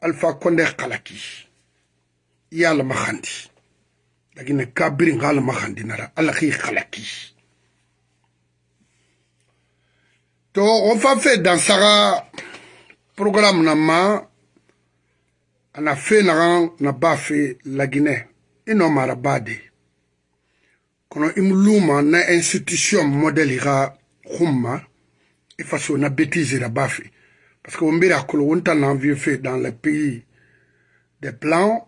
alpha konde kalaki yala mahandi lakini kabiri ngala mahandi nara alaki kalaki to on fa fait dans saga programme na ma ana fe nagan na ba fe lagine ino mara bade kono imluma na institution modèle ga khumma ifaso na bêtise ra ba fe Parce qu'on Mbira l'on a fait dans les pays des plans,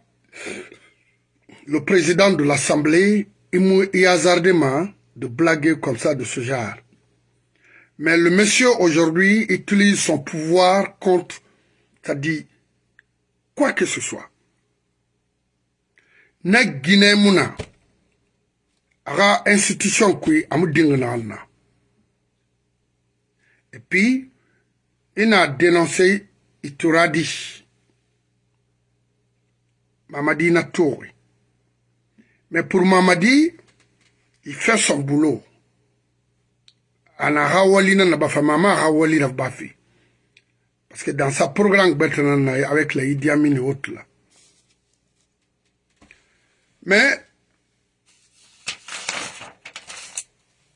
le président de l'Assemblée, il hasardément de blaguer comme ça de ce genre. Mais le monsieur aujourd'hui utilise son pouvoir contre, c'est-à-dire quoi que ce soit. Guinée Mouna, institution qui a Et puis, il a dénoncé Ituradi, Mamadi na tout. Mais pour Mamadi, il fait son boulot. Ana Hawalina Nabafa, Mama Hawali fait. Parce que dans sa programme avec la Idi et autres là. Mais,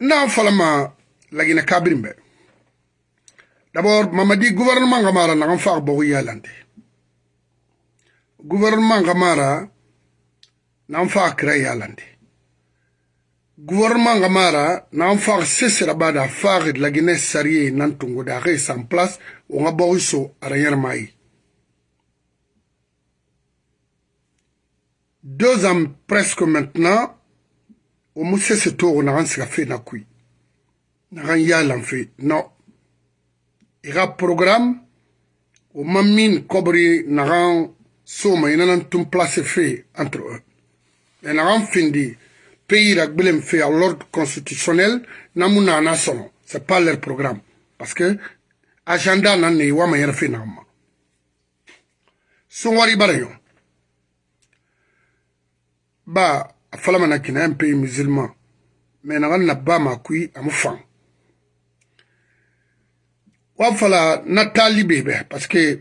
n'a falama la Guinée Kabrimbe. d'abord mamadi gouvernement nga mara nagan faak bogu yalante gouvernement nga mara nan faak kira yalante gouvernement nga mara nan faak sesira bada faak lagine sarie nan tungu daxe san place wo nga bogu so arayermayi deux ans presque maintenant o mu sese togo nagan siga fe na kui nagan yalan fe na iga program o ma min kobri nagan soma ina nan tun place fe entre eux e nagan findi pays ra gbilem fe a l'ordre constitutionnel namu nana sono c'est pas leur programme parce que agenda nan ne wama yɛrɛ fe nagan ma sun wari bara yo ba a falama na kina un pays musulman mais nagan na ba ma kui amu fan wafala na talibe parce que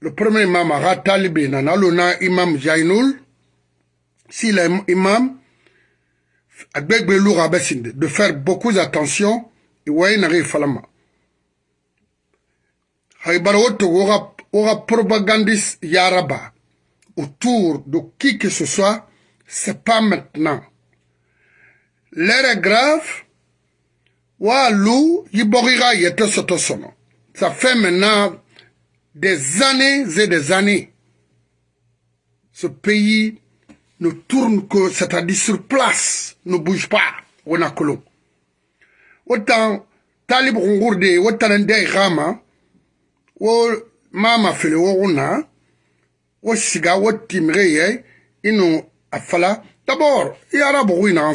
le premier imam a ratali na luna imam jainul si l'imam agbegbe de faire beaucoup attention iwaye e nari falama haibara aura oga, propagandiste yaraba autour de qui que ce soit c'est pas maintenant L'air est grave Yiborira Ça fait maintenant des années et des années. Ce pays ne tourne que, c'est-à-dire sur place, ne bouge pas, on a colon. Autant, Talib Rama, ou Mama Fele, ou eh, D'abord, il y a un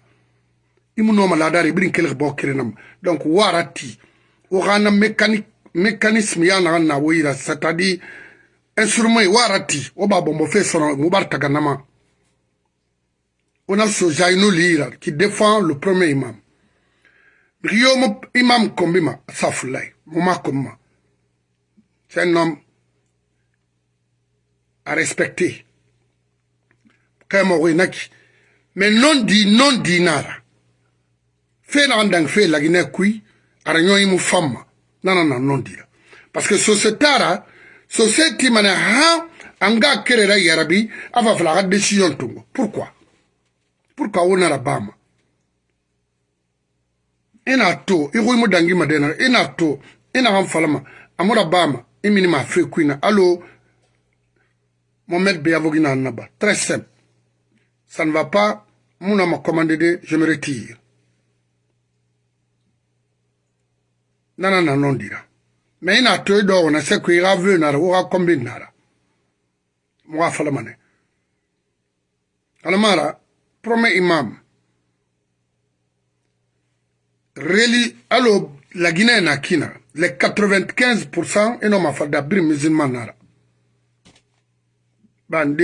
imunoma ladari brin kelg bo kirenam donc warati ogana mécanique mécanisme ya naga c'est-à-dire instrument warati oba bombo fe sono mubar taganama on a ce lira qui défend le premier imam riyomo imam kombima safulai muma komma c'est un homme à respecter mais non di non dinara fe na ndang fe lagine kui ara nyoi mu famma nana na nondira parce que societara society mana ha anga kerera yarabi afa flaga decision tungo pourquoi pourquoi wona rabama ina to igoy mu dangi madena ina to ina ham falama amura bama imini ma fe kuina allo Mohamed Beyavogina Annaba. Très simple. Ça ne va pas. Mouna m'a commandé de je me retire. nana na nondira me ina toyi e dɔ wana se ko i ka veu nara wo ka kɔmbi nara moga alamara prome imam reli la guinée na kina les 95 pourcent ino e mafada biri musulman nara bande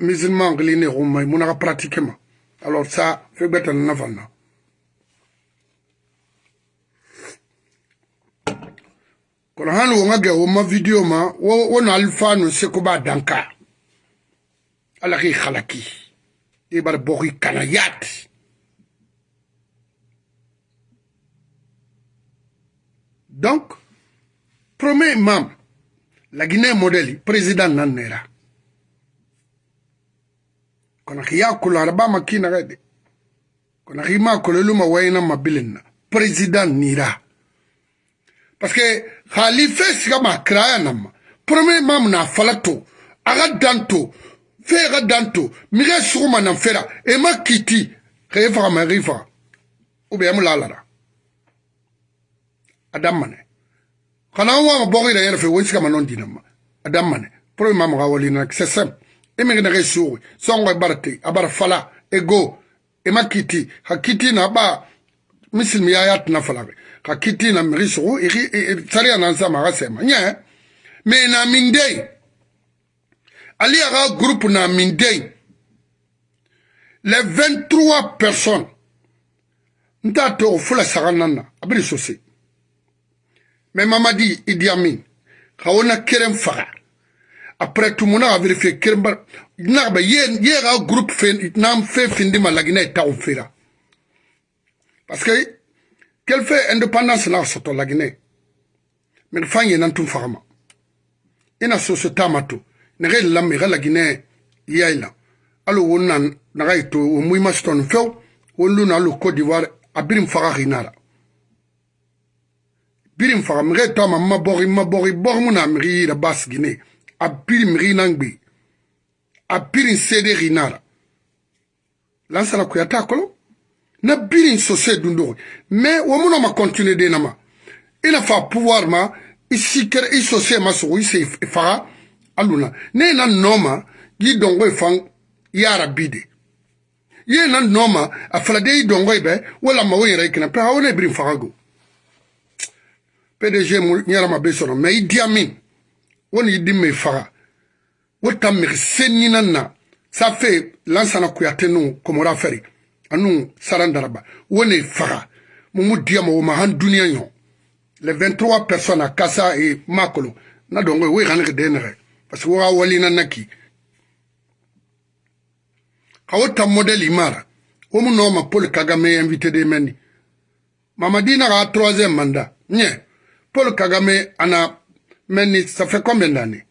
musulman gli ne rumai munaka pratiquement alors ça fe bête nana fan na kono hani wo ŋa gɛ wo ma video ma wo, wo na alfanu seko b'a danka ala k'i halaki i e bari bɔ k'i kana yaati donc premier imam la guinée modèle président nan nera kono ki yakkulo aɗa ɓama kinaga de kono ki ma kololuma wayna ma bilinna président nira parce que hali fɛn siga ma kiraya nama premier mam na fala to a ka dan to fɛn ka dan to mige suguma na fɛra e ma kiti ka e faga ma k'i faga ubiyɛn mu lalara a daminɛ kana an waa bɔgɔ yɛrɛ yɛrɛ fɛ o siga ma nɔn dina e ma a daminɛ premier mam ka wali na c'est simple e mi na kɛ sugu sɔngɔ e bara te a bara fala e go e ma kiti ka kiti na ba misilimiya y'a tina fala kɛ ka kiti na miri sogo sari ya na nzama aga sɛma ɲɛ me na min den ali aga groupe na min den les 23 personnes n t'a to o fola saga nan na a bini sose mɛ mamadi idi amin ka o na keren faga après tout mona a vérifier keren ba na ba ye ye ga groupe fe na fe findi malagina e ta o fera parce que kel fe indépendance na soto la guinée min fanye nan tum fagama ina so so tamato ne re lam re la guinée yayla alo wonan na ga ito o muy maston few won lu na lu côte d'ivoire abirim faga rinara birim faga mre to ma bori ma bori bor mu na mri la bas guinée abirim rinangbi abirim sede rinara lansara kuyata kolo na biri n sose dundo me wo muno ma continue de nama ina e fa pouvoir ma isikere isose ma so ise faga e aluna ne na noma gi dongo ifan e ya rabide ye na noma afala de dongo ibe wala ma won rekina pa awone biri faga go PDG mu nyara ma be sono me idi amin woni idi me faga wota mi senina na ça fait lansana kuyatenu komora feri anu saran daraba wone faga mumu diyama woma han duniya ɲɔ le 23 personne a kasa e makolo na dongo we xanege de nexe parce que woxa walina naki xa wo ta modèle imara wo mu nooma paul kagame invité de meni mamadina xa troisième mandat ɲe paul kagame ana meni ça fait combien d'années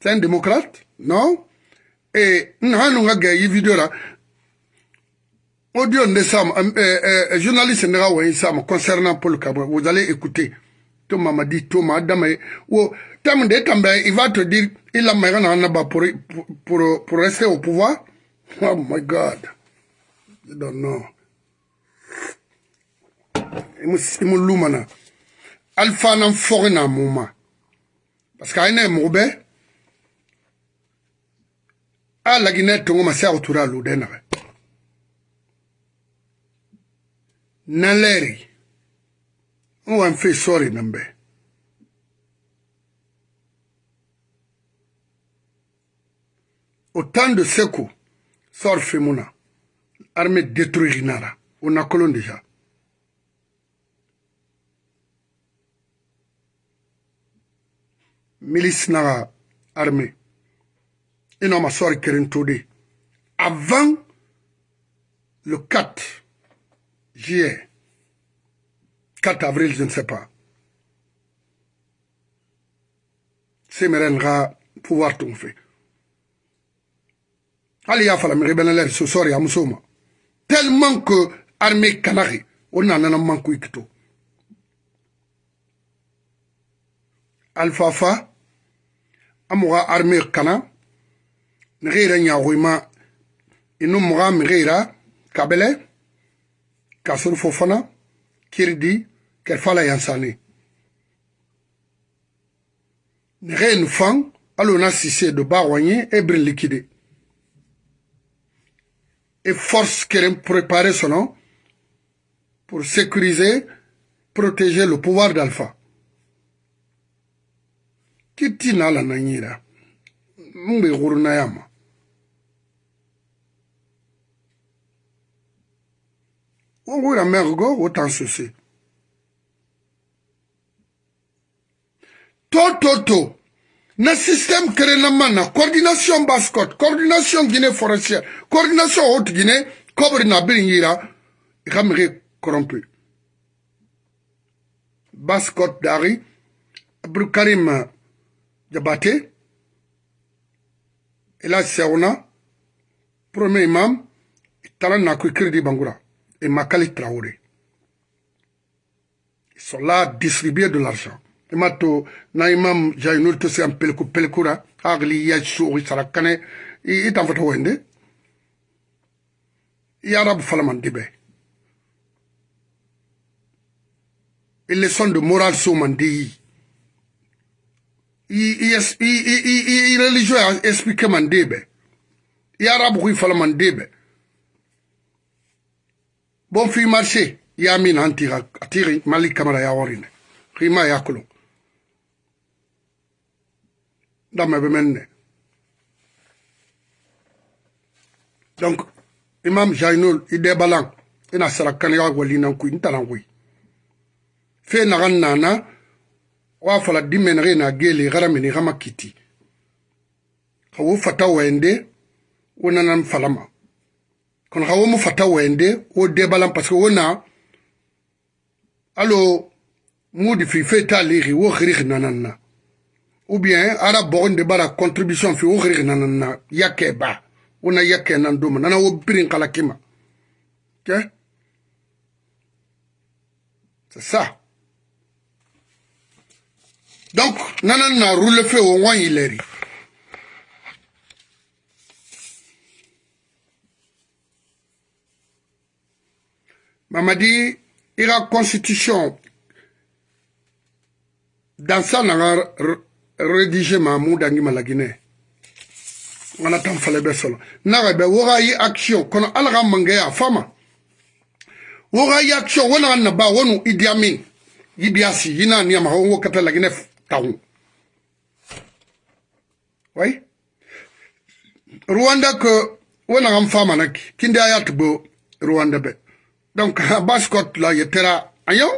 c'est un démocrate non eh, nous nga gɛ vidéo video la audio de sam euh, journaliste nga wo sam concernant Paul Kabwe vous allez écouter Thomas m'a dit Thomas dame wo tam de il va te dire il a maire na ba pour pour pour rester au pouvoir oh my god you don't know imu lumana alfa nan forna muma parce que ayne mo a laginɛ tongo ma se a otura a lodɛ nagɛ nan lɛɛri n wan fe sɔɔri nan bɛ o tan de seko sɔɔri fe mun na arme détruirinara o nakolon deja milisi naga arme Et non, qui est todi avant le 4 juillet 4 avril je ne sais pas C'est qui ga pouvoir tomber. Allez, il fala mege ce soir, sosɔri tellement que armée on On a manku i kito alfafa an amoura armée canard. mege yɛrɛ ɲagoima inu muga mege yira kabɛlɛ ka sorofo fana kiridi kɛrfala yansane nege nu fan alo na sise do bagɔɲe e birin likide e force keren préparé sɔnɔ pour sécuriser protéger le pouvoir d'alpha kiti na ala na nyira mgbe gwuru na ya ma ongu na mergo wotan sese tototo na système kere na ma na coordination bascot coordination guinée forestière coordination haute guinée kobri na biri yira i ka mege corrompu bascot dari abdoukarim jabate ela sewna premier imam i tala na ku crédit bangura et Makalik Traoré. Ils sont là à distribuer de l'argent. Et mato, naimam, une autre c'est un pelkou, pelkoura, agli, yachou, sarakane, et en votre wende. Et arabe falaman dibé. les leçon de morale sous mandi. est religieux Il hein, mandebe. I arabe oui falaman dibé. bon fi marché ya min han tira tiri malik kamara ya worinde rima ya kulo dama be menne donc imam jainul ide balang ina sarakan ya walinan ku intalan kuy fe nagan nana wa fala dimen rena gele garamini gama kiti kawo fata wende wonanan falama kono xa wo mu fata wende wo debalan parce que wo na alo mu difi fe ta lixi wo xirixi nanan na ou bien ara boxonde bara contribution fi wo xirixi nanan na yake ba wo na yake nan doma nana wo birin xala kima ke c'est ça donc nanan na rule fe wo ŋon yileri Mamadi, une constitution dans ça a rédigé Mahmoud Angima la Guinée. On attend fallait bien action fama. action na On nous Idi ni ma la Guinée Oui. Rwanda que wona fama nak kinde Rwanda be donc baskot la ye tera ayo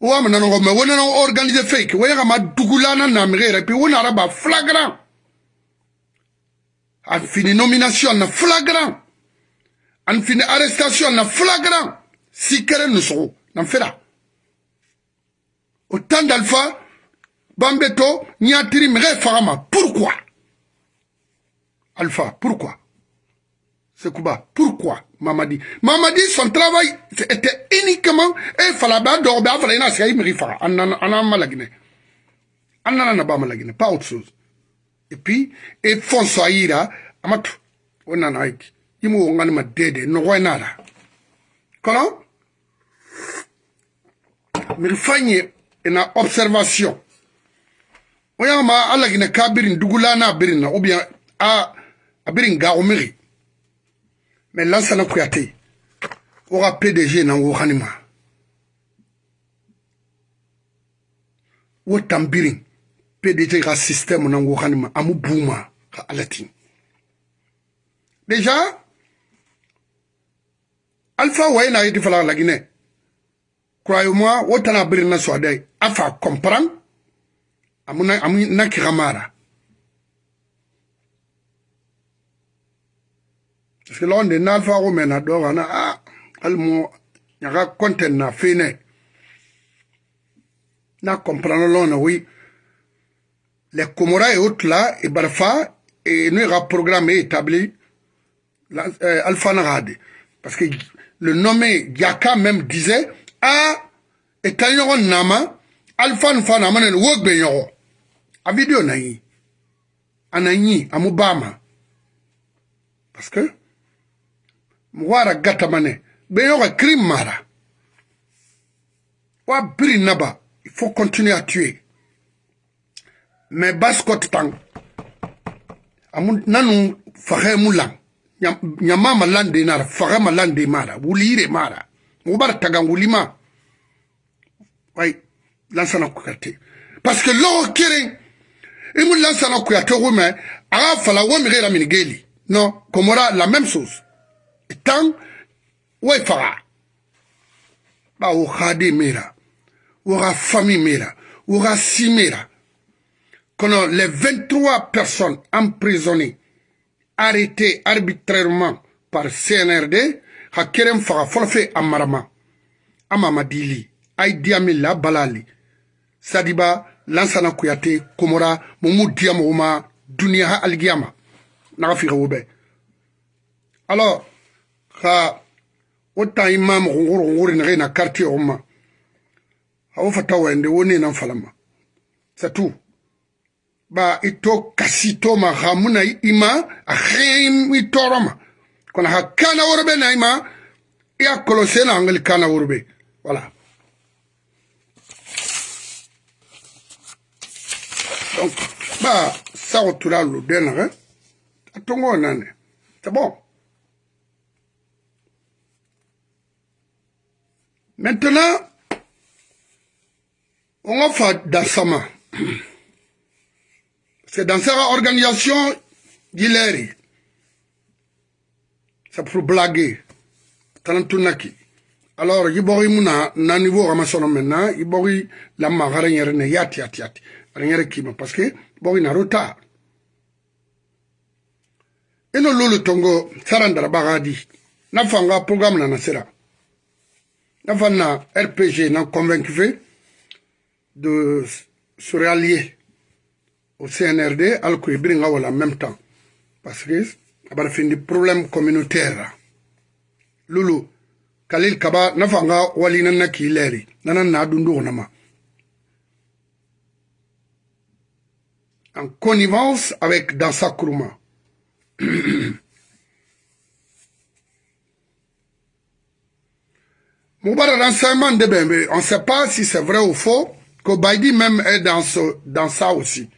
wa mana no me wona no organiser fake we ga ma dugulana na Et puis a araba flagrant fin fini nomination na flagrant an fini arrestation na flagrant sikere fait fait là. autant d'alpha bambeto nyatiri mire fama pourquoi alpha pourquoi Sekouba. Pourquoi Mamadi dit son travail était uniquement et falaba d'orba falena sey mirifa anana malagine. Anana naba malagine, pas autre chose. Et puis et Ira, amatu onana ik. Imu ma dede no wenara. Comment mirifanye en observation. Oyama alagine kabirin dugulana birina ou bien a abirin ga me lansana kuyate wo ga pdg nango ganima wo tambirin pdg ga système nango ganima amu buma ga alatin déjà alpha waye na yeti fala lagine croyez-moi wo tana birin na swade afa comprendre amu na ki gamara Parce silonde nalfaxu mena on a almo ñaxa conten na fine na comprendre l'on, oui les Comoras et autres là et Barfa et nous a programmé établi euh, Alpha Narade parce que le nommé Yaka même disait ah et Tanyoron Nama Alpha Nama ne wog ben y a vidéo nayi anani amubama parce que gata wa naba il faut continuer à tuer mais baskot tang amun nanu lande nara mara wulire mara mubar Oui, wa na parce que lo qui imu lansana kuyate ko mais aga fala la minigeli non komora la même chose dans o ba faga mera o famille mera o ka si mera les 23 personnes emprisonnées arrêtées arbitrairement par CNRD ka keren faga fɔlɔ fe a marama a balali sadiba lansana kuyate komora mumu diya mɔgɔ ma duniya ha aligiyama alors ha wo tan i maama xunxuru xunxuri nexe na quartier xu ma xa wo fata wayende wo nenan falama satu ba i to kasi toma xa muna i ma a xeen i toroma kono xa kana worbe na i ma i a kolose na angeli kana worbe voilà donc ba saxo tula lu den nexe a tongo nane c'est bon Maintenant, on va faire sa main. C'est dans sa organisation, il est. C'est pour blaguer. Alors, il y a un niveau la maintenant, il y la marre, yati yati yati. Rien parce que, il y a un retard. Et le tongo, sarandara bagadi. N'a pas programme n'a sera. n'a fa na rpg na convaincu fe de se rallier au cnrd ala ko e biri nga wala en même temps parce que abara findi problème communautaire ra lulu kalil kaba n'a fa nga wali nan na k'i lɛri nana na dundu kɔnɔma en connivence avec dansa kuruma Moubarak l'enseignement de Bembe, on ne sait pas si c'est vrai ou faux, que Baidi même est dans, ce, dans ça aussi.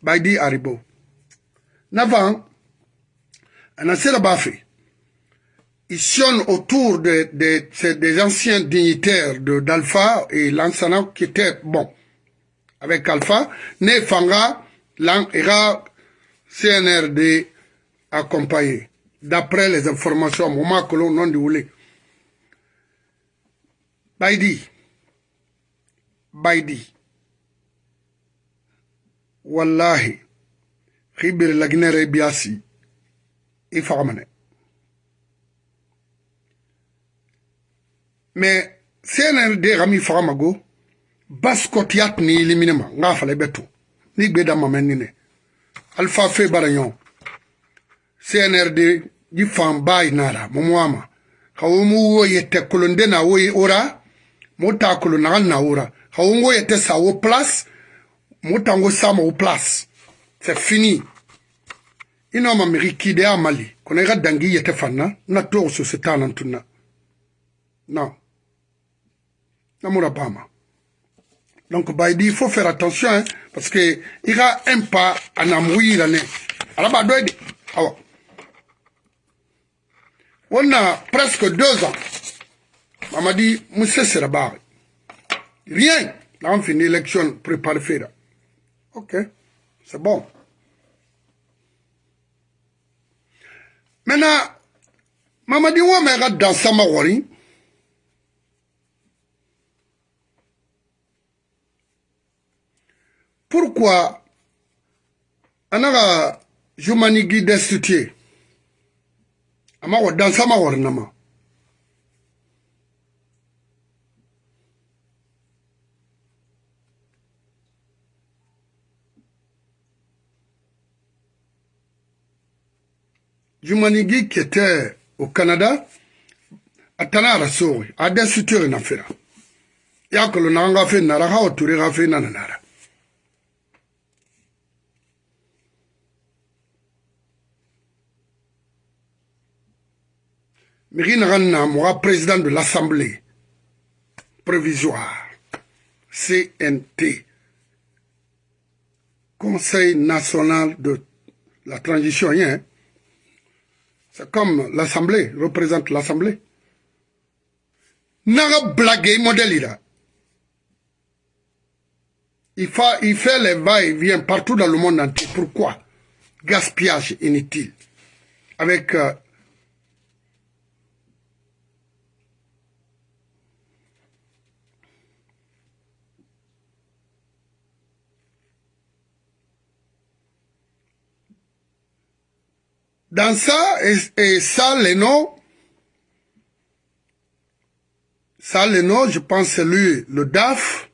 Baidi Haribo. Navan, on a fait ils sillonnent autour de, de, de, des anciens dignitaires d'Alpha et Lansana qui étaient bon avec Alpha, né Fanga, Langera, CNRD accompagné, d'après les informations au moment que l'on a déroulé. baydi baydi wallahi xibir laginere biyasi i faxamane mais sene de xami faxamago baskotiyat ni liminema nga fala be to ni gbe da mamen ni ne alpha fe barayon cnrd ji fan ba inara momoama ka wo mu wo ye tekkolonde na wo ye ora motakolo na ga naora ga o ngo yete sa wo place motango sama wo place c'est fini i e e na ma miri kide a mali kono dangi yete fanna na togo sose ta nan Na. non na mura bama donc bah, il faut faire attention hein, parce que y a un pas a na muyirane Alors, ba doit, de On a presque deux ans on m'a dit, monsieur Seraba, rien. Là, on finit l'élection préparée. Ok, c'est bon. Maintenant, Mamadi Ouamera dans Samawari, pourquoi Anara Jumanigi destitué Amaro dans Samawari Nama. Jumanigi qui était au Canada, a arasowe, et à na fira. Il y a que nara, hao turi ga fe na nara. Mérine Ranna, moi, président de l'Assemblée provisoire, CNT, Conseil national de la transition, hein, comme l'Assemblée, représente l'Assemblée. N'a blagué modèle Il fait, il fait les va-et-vient partout dans le monde entier. Pourquoi Gaspillage inutile. Avec euh, Dans ça, et, ça, le nom, ça, le nom, je pense, c'est lui, le DAF.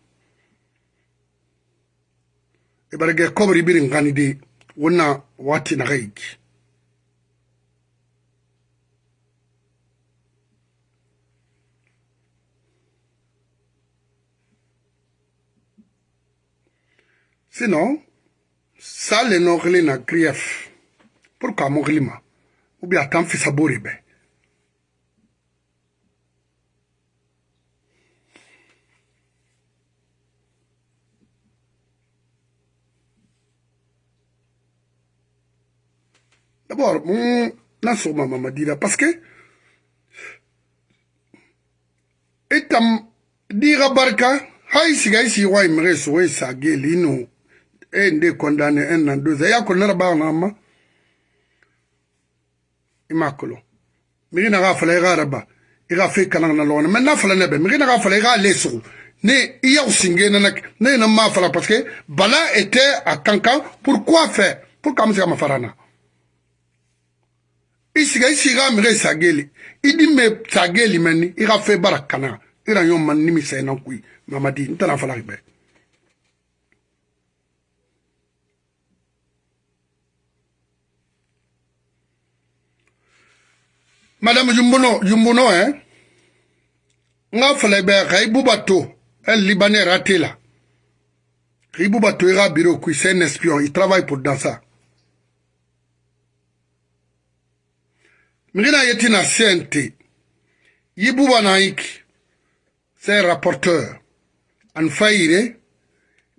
Et bien, exemple, comme Ribir Ngandidi, on a Watin Sinon, ça, le nom, il est en grief. pour qu'à mokili ma ou bien a t'an fisabo de bɛɛ d'abord mun n'a sɔgɔma mama dira parce que i tam d'i ka barika hali ah, siga i sigi wa i mɛgɛ sogo i sa geli i n'o e ye n de condamné un an deux ans i y'a condamné bagan na ma. i m'a kolon migi na k'a fala i k'a yɛrɛ ba i ka foyi kalan kana lɔgɔn na mɛ n'a fala ne bɛ migi na k'a fala i k'a le sugu ne i y'aw singe nana ne ye na m'a fala parce que bala était à kankan pourquoi faire pour k'an bɛ se ka mafara na i siga i sigi k'a migi i e sageli i di mɛ sageli mɛ ni i ka foyi bara kana i ra ɲɔgɔn ma nimi sɛnɛ koyi mamadi n tɛna fala bɛɛ Madame Jumbono, Jumbono, hein. Nga falebe Raibubato, un Libanais raté là. Raibubato ira bureau, c'est un espion, il travaille pour Dansa. Mirina Yetina CNT, Yibouba Naik, c'est un rapporteur. En faillire,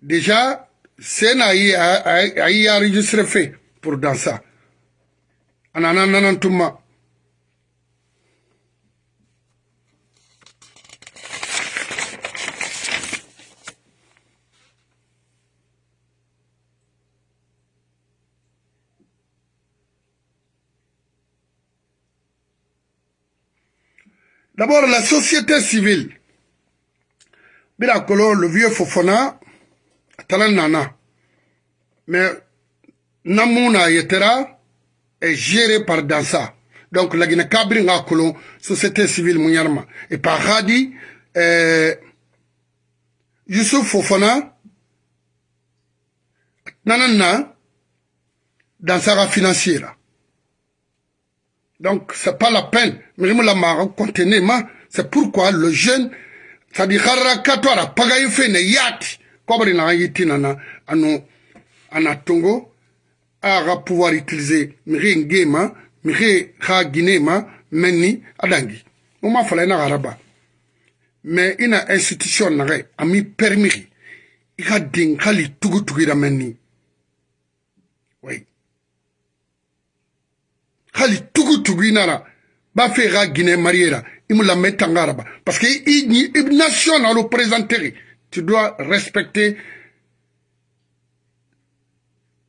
déjà, c'est a, a, a, a enregistré fait pour Dansa. En ananantuma. D'abord, la société civile. Bira Kolo, le vieux Fofona, Talan Nana. Mais Namuna Yetera est géré par Dansa. Donc, la Guinée-Cabri n'a Kolo, société civile Mouniarma. Et par Hadi, eh, Youssouf Fofona, Nanana, Dansa financière. Donc, c'est pas la peine. mais la contenez-moi. C'est pourquoi le jeune, ça dit, harakatoire, pagaye fene yati. Kobri na yiti nana, anon, anatongo, ara pouvoir utiliser, mire ngema, mire ha guinema, meni, adangi. On m'a fallu na garaba. Mais, ina institution nare, ami permiri. Ika dinkali tugu tugira meni. guinara ra guinée il parce que il nation à tu dois respecter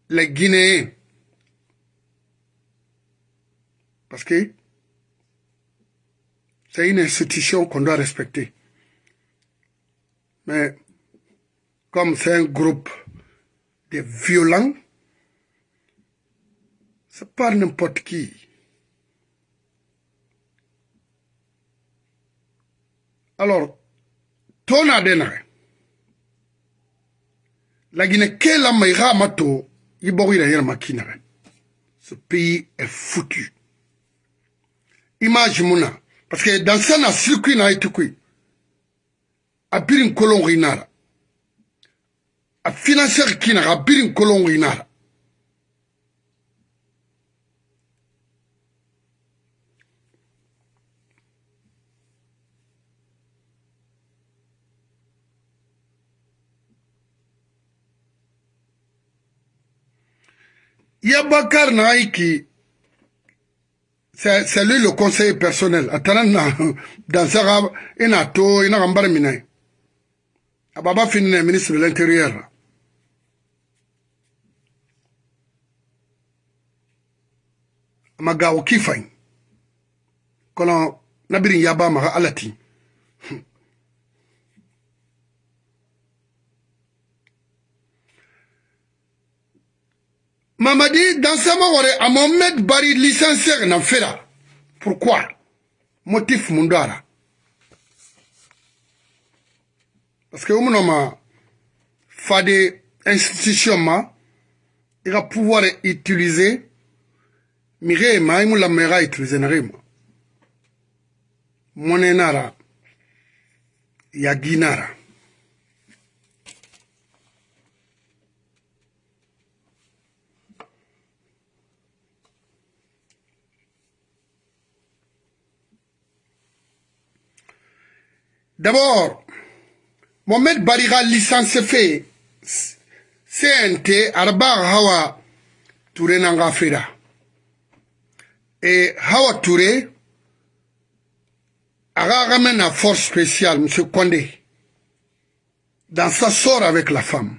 les guinéens parce que c'est une institution qu'on doit respecter mais comme c'est un groupe de violents c'est pas n'importe qui Alors, ton denare. La Guinée, la maïra mato, iborira makinare. Ce pays est foutu. Image mouna. Parce que dans ça, na circuit na itukui. A birin kolon rinara. A qui na a birin Yabakar Naiki, c'est lui le conseil personnel. Atanana, dans ce rab, il a tout, il a un bar miné. Ababa finit le ministre de l'Intérieur. Magawo Kifain. Kolon, nabirin yaba maga alati. mamadi dansama wore amomed bari lisansiɛr na fela pourquoi motif mun do ara parce que womunɔ ma fade institution ma i ka pouvoir utiliser mi ge ma i mu lamɛ i ka utiliser na ge ma mɔnɛ nara yagi nara D'abord, Mohamed Bariga licence fait CNT arba hawa Touré nanga fera. Et hawa Touré aga ramène à force spéciale M. Condé dans sa sort avec la femme.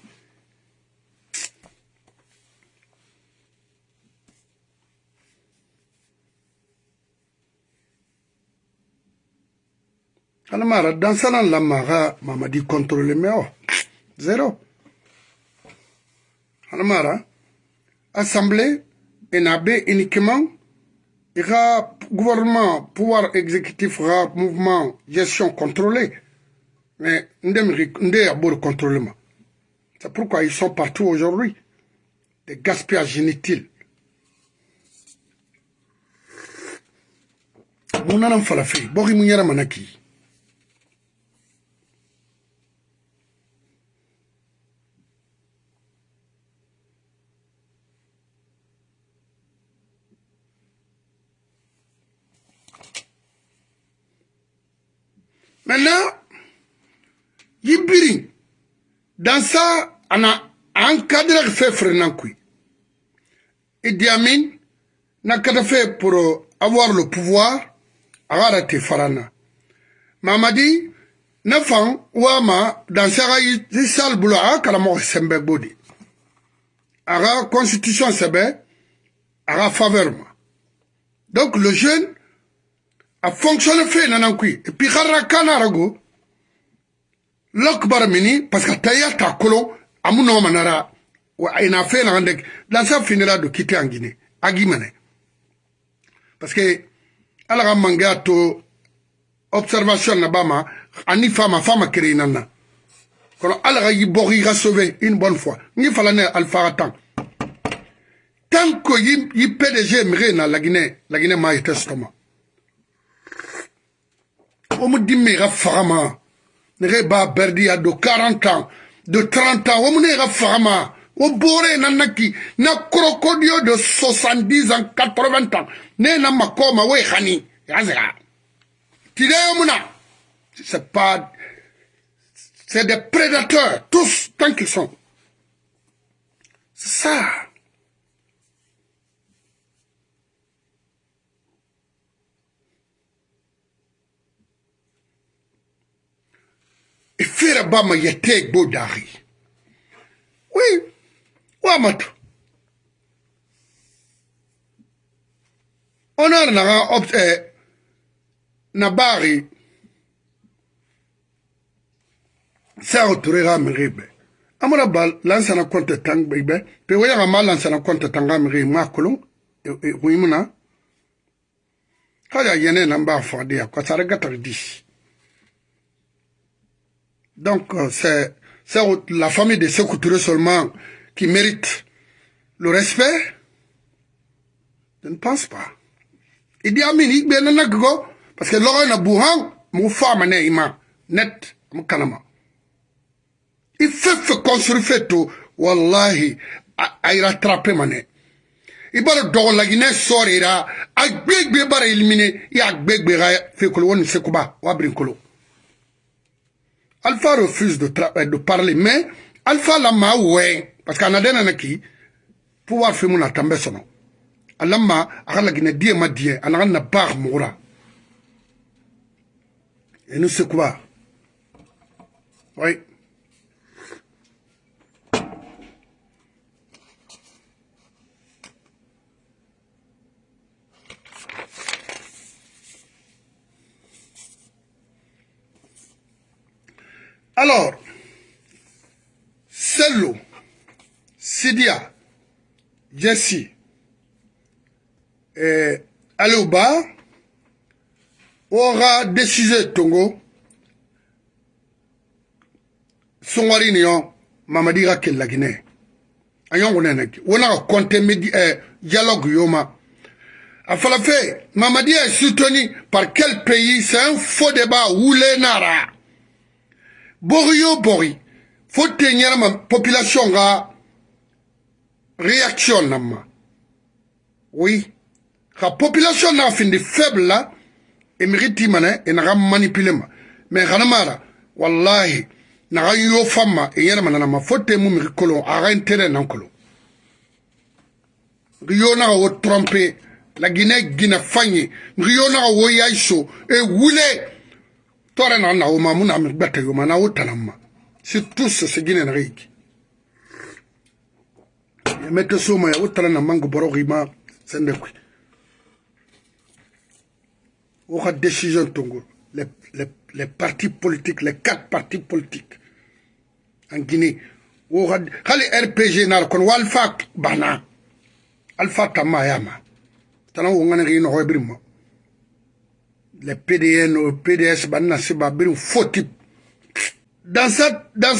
Anamara, dans ça, la mara, maman dit contrôler, mais oh, zéro. mara, assemblée, enabé uniquement, il gouvernement, pouvoir exécutif, le mouvement, gestion contrôlée. Mais, on y a beaucoup contrôle. C'est pourquoi ils sont partout aujourd'hui. Des gaspillages inutiles. falafi, bori manaki. dans ça ana encadre fe frenan kui Idi Amin nakata fe pour euh, avoir le pouvoir agara te farana mamadi na fan wama dan saga i sal bulu aga karamɔgɔ sɛnbɛ gbodi aga constitution sɛbɛ aga faveur ma donc le jeune a fonctionne fe nanan kui et puis xarra kana arago lokbar mini paska taya ta kolo amu no manara wa ina fe na ndek lansa finira do kite angine agi mane paske ala ga manga to observation na bama ani fama fama kere nanna kono ala ga yi bogi ga sauver une bonne fois ni fala ne alfa tan tant que yi, yi PDG mire na la Guinée la Guinée ma yete stoma o mu dimme ga fagama Nereba b'a berdi ya de 40 ans de 30 ans wo mu ne au Boré Nanaki, na crocodile de 70 ans 80 ans ne na makoma we khani yazera tideo muna c'est pas c'est des prédateurs tous tant qu'ils sont c'est ça ifira bama yatek bo dahi wi wamatu onar naga opt euh, eh, na bari sao turega miribe amara ba lansana konte tang bebe pe waya ma lansana konte tanga miri euh, euh, makulung wimuna kaja yene namba fodi ya kwa sarega tagdishi Donc, c'est la famille de ce seulement qui mérite le respect Je ne pense pas. Il dit Amin, il bien parce que l'or na femme net Il fait construire tout wallahi a rattraper Il la Guinée sorira a il a fait que Alpha refuse de, euh, de parler, mais Alpha lama ouais, parce qu'en adena qui pouvoir faire mon atambe nom. Alama, a gine die ma die, la barre moura. Et nous c'est quoi? Oui. Alors, Sello, Sidia, Jesse, eh, Alouba aura décisé Tongo, Songwari Nyon, Mamadira Kelagine. Ayon Wonenaki. Wona compte eh, dialogue Yoma. A Falafé, Mamadi est soutenu par quel pays C'est un faux débat ou les nara. bori yo bori fo ten population ka reaction na ma oui ka population na findi faible la et mérite et n'a pas manipule ma mais kana mara wallahi na yo fama e yɛrɛma nana ma Faut ten mu miri ara a ka intérêt nan kolon yo n'a trompé, la guinée guinée fagne miri n'a naga wo yaiso e wule Tore na na uma mbete Si sigine na riki. ya na mangu borogi ma sende Les, partis politiques, les quatre partis politiques en Guinée. Oka, kali RPG na kon walfa bana. Alfa tamayama. Tana les PDN ou PDS c'est siba faux foti dans sa dans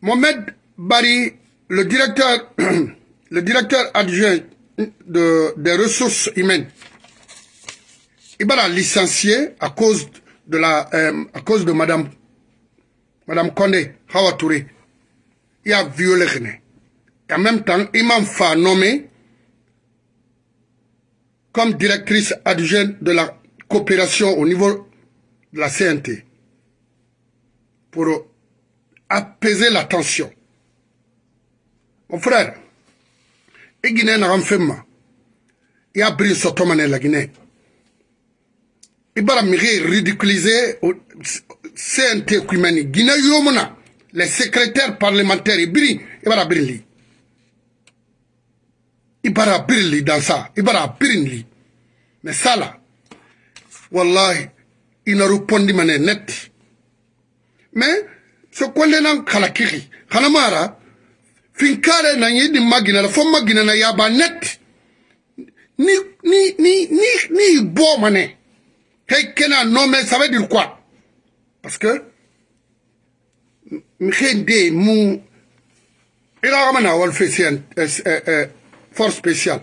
Mohamed Bari le directeur le directeur adjoint de, des ressources humaines il va licencier à cause de la euh, à cause de madame madame Hawa Touré il a violé et en même temps il m'a fait nommer comme directrice adjointe de la coopération au niveau de la CNT pour apaiser la tension. Mon frère, et Guinée n'a Il y a Brune Sotomane la Guinée. Il va ridiculiser CNT La Guinée les secrétaires parlementaires, il va briller. Il va briller dans ça. Il va briller. Mais ça là, wallahi, ina de manière net. Mais, ce kwende nan kalakiri, kanamara, finkare na yedi magina, la fo magina na pas net. Ni, ni, ni, ni, ni bo mane. Hey, kena mais ça veut dire quoi? Parce que, mkhende mou, ila ramana wal fait euh, euh, euh, force spéciale.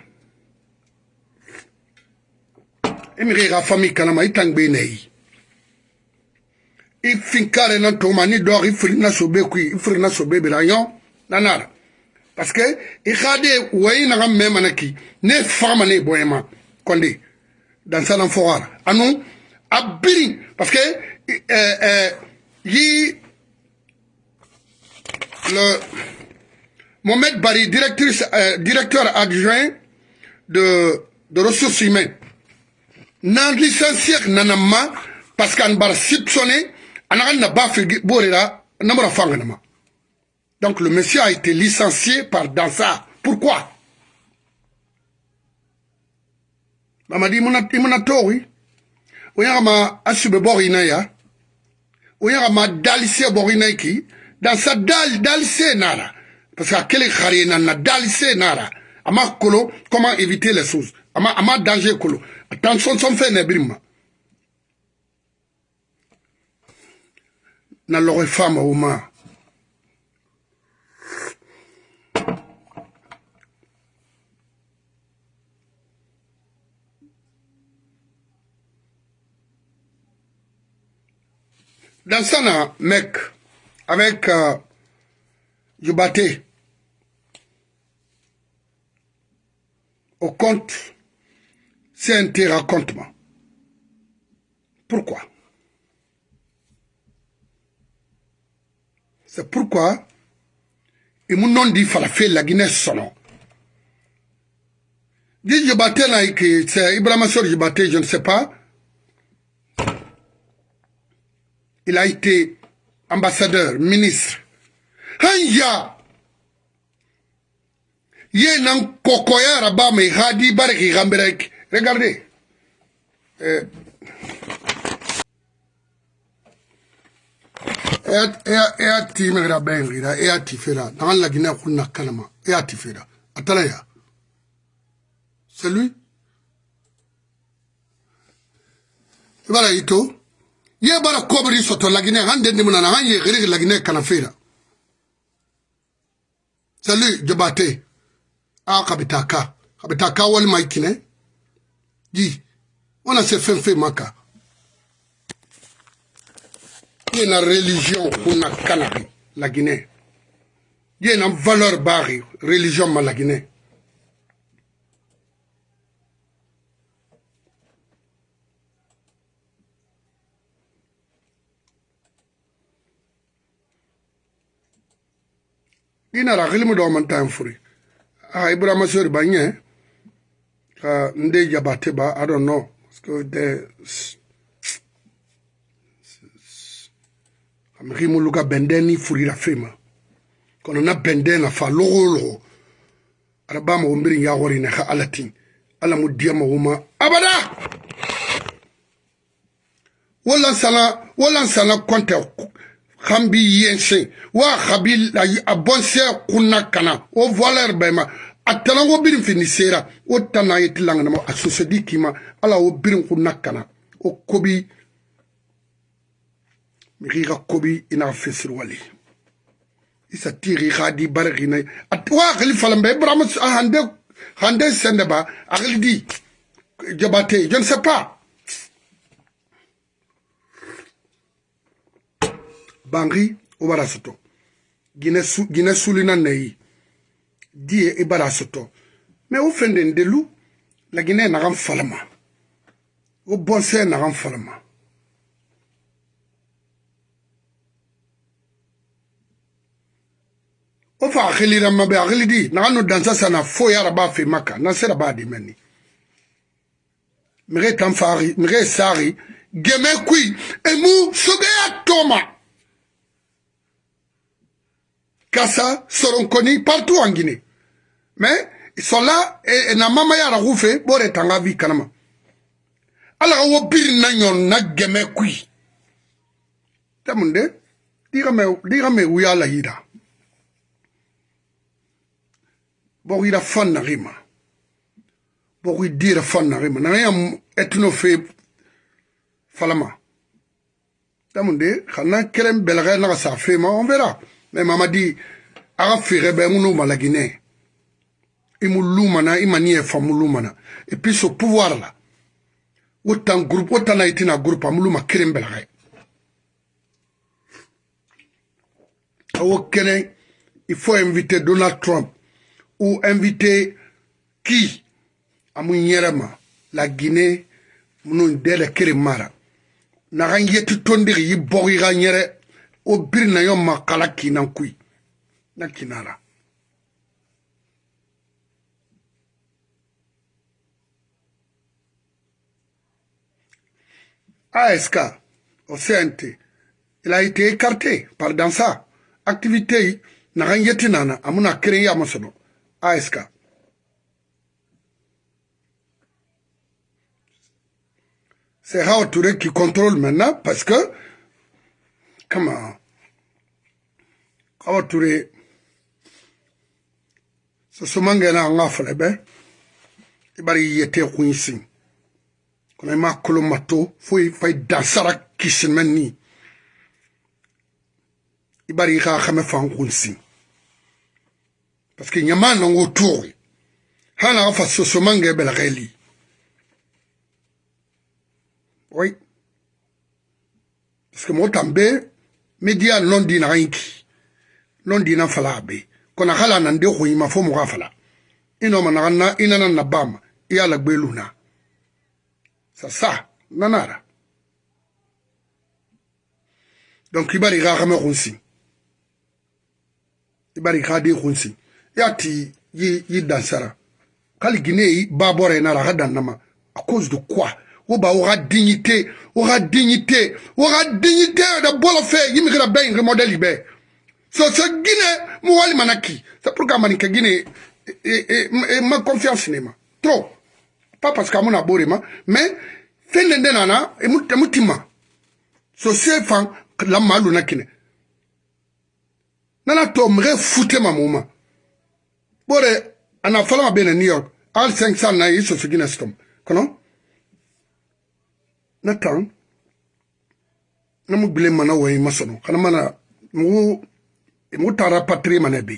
i mi ka i ka famille kalama i tangbei na ye i finkare na toma ni dog i firi na sobe kui i firi na sobe bira nyo na nara parce que i khade wayi na gamme manaki ne fama ne boyema konde dan salam foara anu abiri parce que euh euh yi le Mohamed Bari directrice euh, directeur adjoint de de ressources humaines nan licencié nanama parce qu'an bar sipsone anagan na ba fi borira namara fangana donc le monsieur a été licencié par Dansa pourquoi mamadi muna imuna tori uyaga ma asube borina ya uyaga ma dalise borina ki Dansa dal dalise nara parce que quel xare na na dalise nara ama kolo comment éviter les choses ama ama danger kolo tan son son fe na birima na logo fama uma dans sana mec avec euh, Jubaté au compte C'est un téracontement. Pourquoi C'est pourquoi ils m'ont dit falafel la Guinée sono. Dis je battais là que c'est Ibrahim je battais, je ne sais pas. Il a été ambassadeur, ministre. Haya! Ye rabame hadi bareki gambereki. Regardez. Euh, e eh, y'a eh, eh, time kɛra bɛɛ yirira e y'a ti fera dans la guinée kun na kalama e y'a ti fera a taara yan c'est lui i b'a la i to ye bara kɔbiri sɔtɔ laginɛ an den dimina na an ye gerege laginɛ kana fera c'est lui jabate a ah, kabita ka kabita ka walima i kinɛ di wana se fɛn fɛn ma kan ye na religion kuna kana bi laginɛ ye na valeur baari religion ma laginɛ inara xilimi do man tan furi a ah, ibrahima sori ba ɲɛ ka ah, ndị yabate ba i don't know ameki mulu ka bɛndɛ ni furira fe ma kɔnɔ na bɛndɛ na fa logo logo ada ba mago mbiri ya wɔri na ka ala tin ala mu diya mago ma abada wala sana wala sana kɔntɛ kan bi yɛnsen wa kabi a bɔnsɛ kunna kana o voileur bɛɛ ma a talango birin finisera o tana ye tilanganama a sosodi kima ala o birin ku nakana o kobi mixi xa kobi i naxa fesirwali isa tixi xa di barixina wa xili falambe ibrahima hande hande sendeba a xili di jabate je ne sais pas banxi o bara soto gine sulina neyi di ye i bala sɔtɔ mɛ o fɛnden delu laginɛ nagan falama o bɔnsɛ nagan falama o fa akilira mabe akilidi nagano dansa sana fo yara ba fe maka na sera ba di meni mire tamfari mire sari geme kui emu sogeya toma Kassa, Soronkoni, partout en Guinée. Mais ils sont là et, et na mama ya rahufe eh, bore tanga vi kanama. Ala wo bir na nyon na geme kui. Tamunde diga me diga me uya la hida. Bo ida fan na rima. Bo dira fan na rima. Na ya etno fe falama. Tamunde khana kelem belga na sa fe ma on verra. me mama di aga feere bɛ ŋu n'o ma laginɛ i mu lumana i mani yɛ faamu lumana et puis so pouvoir la wo tan groupe wo tan na i tɛna groupe amu luma kelen bɛlaga ye awo kɛnɛ il faut inviter donald trump ou inviter qui amu yɛrɛ ma la guinée minnu dɛlɛ kelen mara naga n yeti tondigi i bɔgi ka n yɛrɛ o biri na yo makala kina kui na kina la ASK ah, au CNT il a été écarté par dans sa activité naga yeti nana amuna créé amasono ASK ah, c'est Hao Touré qui contrôle maintenant parce que kama kawa ture sosomangena anga fɛnɛ bɛ i bari yɛtɛ kun sin kɔnɔ i ma kolo ma to foyi fa i dansara kisinimɛ ni i bari i ka xamɛ fan kun sin parce que ɲama nango tuoxe hana a fa sosomange belaxeli oui parce que moo tan bee media lon dina ranki lon dina fala be kona khala nan de ko yima fo mo ga fala ino mana na ina nan na bama iya la gbe luna sasa nanara donc ibari ga ga me khunsi ibari ga de khunsi yati yi yi dansara kali gine yi babore na ra ga dan nama à cause de quoi uba aura dignité aura dignité aura dignité da bolo fe yimikira be ingre modèle be so se guinée mu walima na ki c'est pourquoi mani ke guinée e ma confiance ne ma trop pas parce que amu na bore ma mais fɛn de ndena na emu emu ti ma so se fan la ma lu na kine nana to mre fute ma mu ma bore ana fala ma be na new york all 500 na yi so su guinée storm kono na kan na mu gbile mana wɔyi ma sɔnɔ kana mana mugu mugu taara patiri mana bi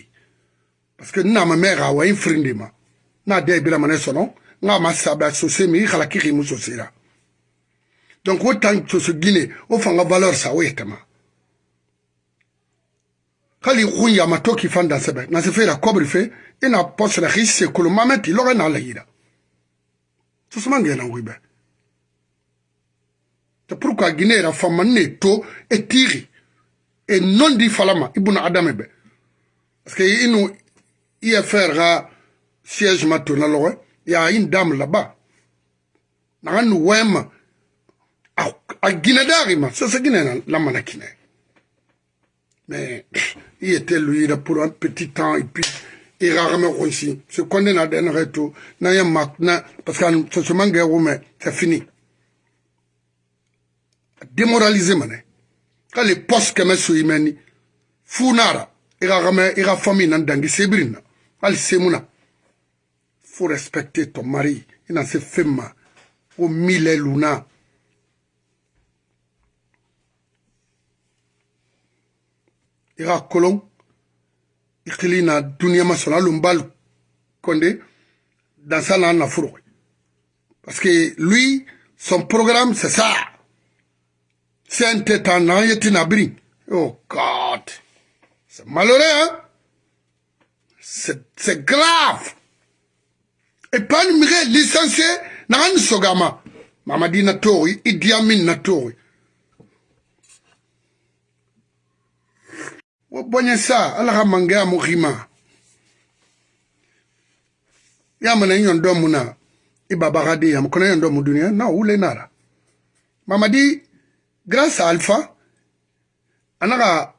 parce que n na ma mɛ ka wɔyi firin de ma n'a dɛ bira mana sɔnɔ n ka ma sabila sose mi i kala k'i k'i mu sose la donc o tan soso gine o fanga valeur sa o ye tɛma kali kun yama to k'i fan dasɛbɛ na se feera kɔbiri fe i na pɔsɛrɛ k'i se kolo mamɛ ti lɔgɔ n'a layira sosoma gɛnna koyi bɛɛ C'est pourquoi Guinée la femme n'est et tiri et non dit falama ibn Adam parce que il y a faire siège maintenant il y a une dame là-bas Nous wema à Guinée d'arima c'est ce Guinée la manakine mais il était lui là pour un petit temps et puis il rarement réussi ce qu'on est dans un retour parce que c'est fini démoralisé manɛ k'ale poste kɛmɛ so i mɛni fuu n'ara i ka kamɛ i ka famille na dangi sebiri na hali semu na faut respecter ton mari i na se fɛn ma ko min lɛ luna i ka kolon i kili na duniɲa ma sɔn alun bal konde dansa n'a nafuro parce que lui son programme c'est ça C'est un nabri. Oh God. C'est malheureux, hein? C'est grave. Et pas numéro licencié, n'an sogama. Mamadi Natori, Idi un Natori. qui sa, alaha mangea muhima. Yamana iba muna, ibabagadi, yamkona un mudunia, na le nara. Mamadi, grâce à Alpha a n'a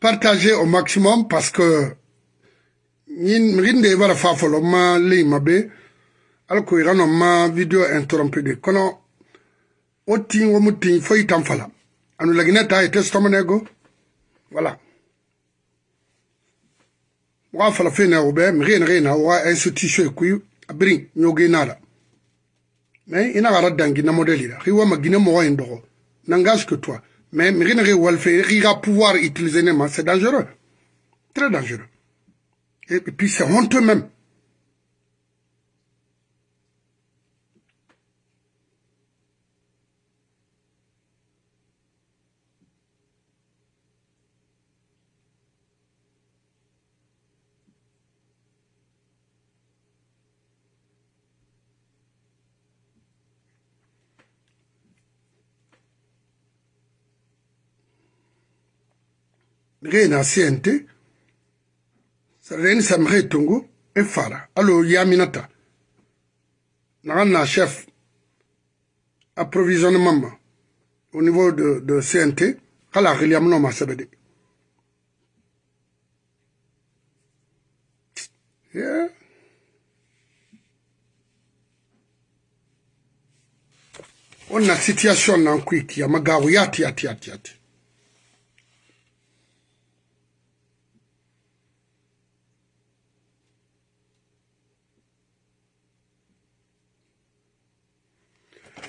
partagez au maximum parce que rin de bara faire folo ma lei Alors que vraiment ma video interrompu de kono otin wo mutin y tamfala anu lagina ta ite stomanego voilà wa fala rien, obe mrin un wa institution qui. E abiri nyogi mais gara na modèle toi mais a pas pouvoir utiliser c'est dangereux très dangereux et puis c'est honteux même Rien Ça sareni samhe tungu e fara alo yaminata Nana chef approvisionnement au niveau de, de cnt kala xiliyamuno ma sebe de yeah. on na situation nan quick, kiyama gawu yati yati yati yati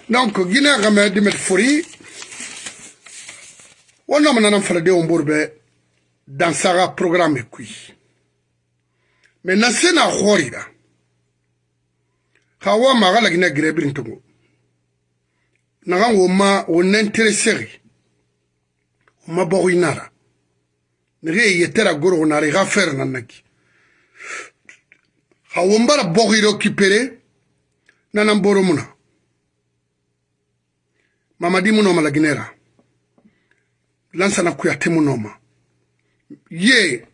donc guinea game dimet fori wonnama nanan faladenwo mbor bɛ dansaga programme kui me na se na horira ha wa maga lagina girebirin tungo naga wo ma wo nentereseri wo ma bogo inara nege yetera goro go nara iga fere nan naki ha wo mbara bogo ire okipere nanan boro muna mamadi mu noma la guinera lansana kuyate mu noma ye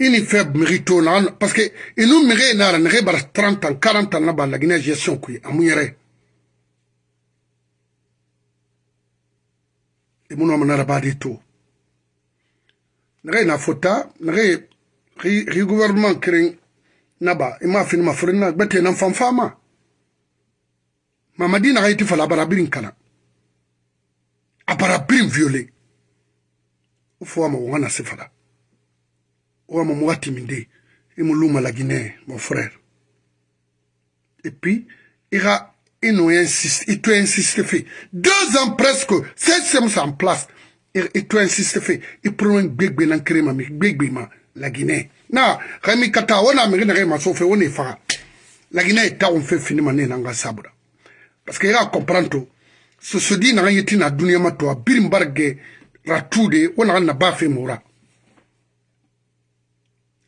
ini feb mérito na parce que inu mire nara nege bara 30 ans 40 ans na ba la guinée gestion kuy amu yere e mu noma nara ba de to nege na fota nege ri gouvernement kering naba ima fini ma furina gbete nan fanfama mamadi na ga iti fala bara birin kana a bara bin violé o fo ama wanga na sefala o ama mo wati minde e mo luma la guinée mon frère et puis il a et nous insiste et tu insistes fait deux ans presque c'est c'est en place et tu insistes fait Il prend un gbegbe nan krema mi gbegbe ma la guinée na kami kata wana mi na ma so fe on est fa la guinée ta on fait finir mané nanga sabra parce qu'il a comprendre tout sosodi naga yeti na duniyama to a birin barge ratude wo naga na bafe mura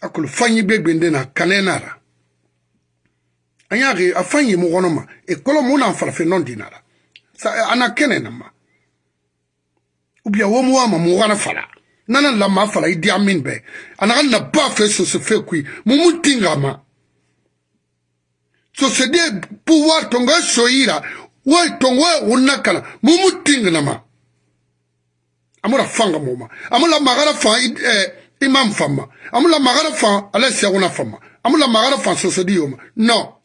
akolo fanyi be gbende na kanenara an y'a ke a fan ye mɔgɔnɔ ma ekɔlɔ mun n'an farafin nɔ dinara sa ana kɛnɛ na ma ubiya wo mɔgɔ ma mɔgɔ kana fara nana lama fara i diya min bɛɛ a na ka na ba fɛ soso fɛ koyi mumu tin ka ma sosode pouvoir tɔn ka so yira woy ton woy wunna kana mumu tingnama amura fanga moma amula magara fa eh, imam fama amula magara fa ala siyaguna fama amula magara fa sosodiyoma non